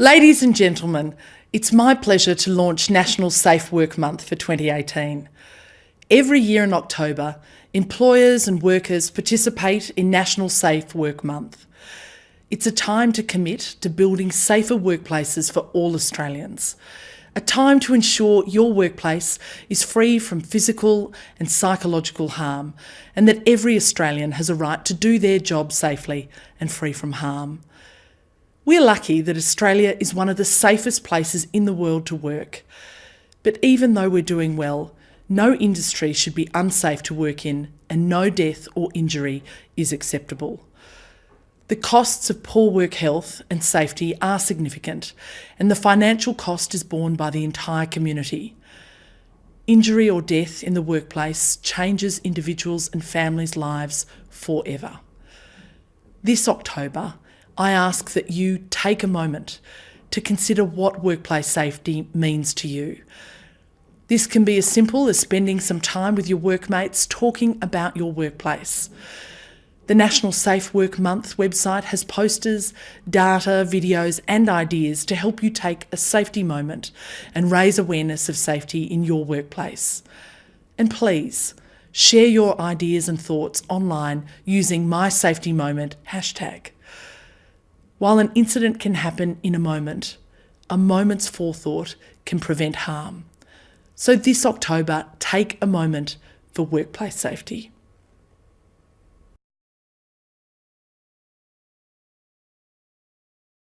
Ladies and gentlemen, it's my pleasure to launch National Safe Work Month for 2018. Every year in October, employers and workers participate in National Safe Work Month. It's a time to commit to building safer workplaces for all Australians. A time to ensure your workplace is free from physical and psychological harm, and that every Australian has a right to do their job safely and free from harm. We're lucky that Australia is one of the safest places in the world to work. But even though we're doing well, no industry should be unsafe to work in and no death or injury is acceptable. The costs of poor work health and safety are significant, and the financial cost is borne by the entire community. Injury or death in the workplace changes individuals' and families' lives forever. This October, I ask that you take a moment to consider what workplace safety means to you. This can be as simple as spending some time with your workmates talking about your workplace. The National Safe Work Month website has posters, data, videos, and ideas to help you take a safety moment and raise awareness of safety in your workplace. And please, share your ideas and thoughts online using My Safety Moment hashtag. While an incident can happen in a moment, a moment's forethought can prevent harm. So this October, take a moment for workplace safety.